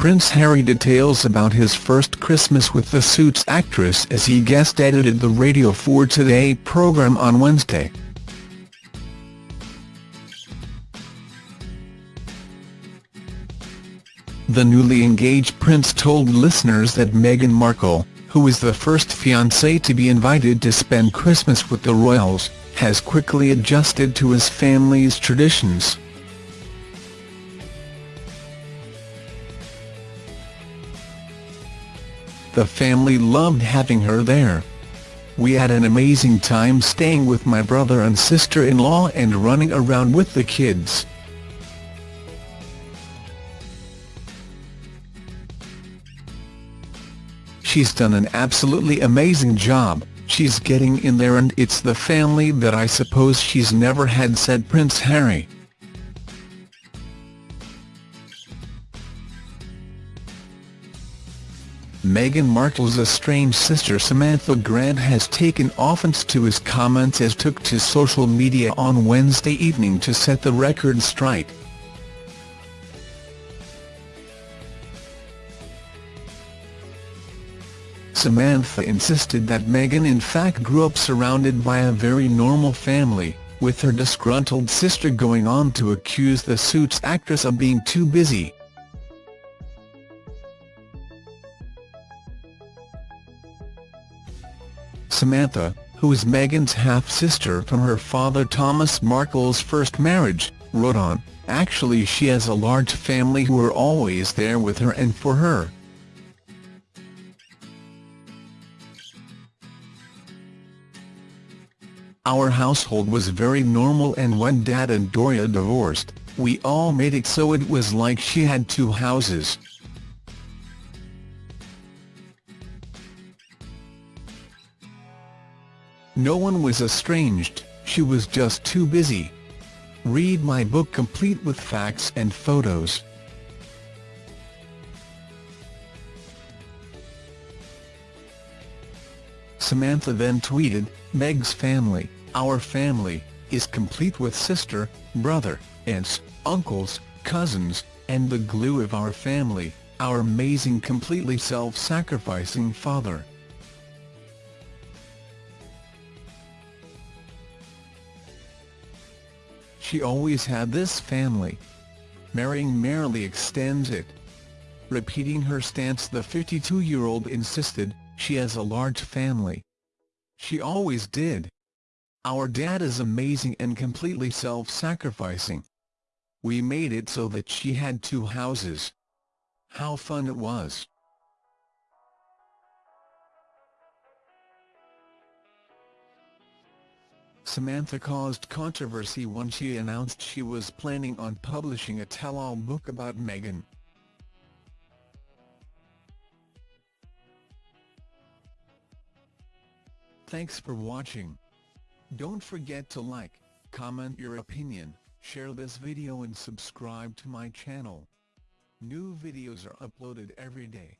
Prince Harry details about his first Christmas with the Suits actress as he guest-edited the Radio 4 Today programme on Wednesday. The newly engaged prince told listeners that Meghan Markle, who is the first fiancée to be invited to spend Christmas with the royals, has quickly adjusted to his family's traditions. The family loved having her there. We had an amazing time staying with my brother and sister-in-law and running around with the kids. She's done an absolutely amazing job, she's getting in there and it's the family that I suppose she's never had said Prince Harry. Meghan Markle's estranged sister Samantha Grant has taken offence to his comments as took to social media on Wednesday evening to set the record straight. Samantha insisted that Meghan in fact grew up surrounded by a very normal family, with her disgruntled sister going on to accuse the Suits actress of being too busy. Samantha, who is Meghan's half-sister from her father Thomas Markle's first marriage, wrote on, Actually she has a large family who are always there with her and for her. Our household was very normal and when Dad and Doria divorced, we all made it so it was like she had two houses. No one was estranged, she was just too busy. Read my book complete with facts and photos. Samantha then tweeted, Meg's family, our family, is complete with sister, brother, aunts, uncles, cousins, and the glue of our family, our amazing completely self-sacrificing father. She always had this family. Marrying merely extends it. Repeating her stance the 52-year-old insisted, she has a large family. She always did. Our dad is amazing and completely self-sacrificing. We made it so that she had two houses. How fun it was. Samantha caused controversy when she announced she was planning on publishing a tell-all book about Meghan. Thanks for watching. Don't forget to like, comment your opinion, share this video and subscribe to my channel. New videos are uploaded every day.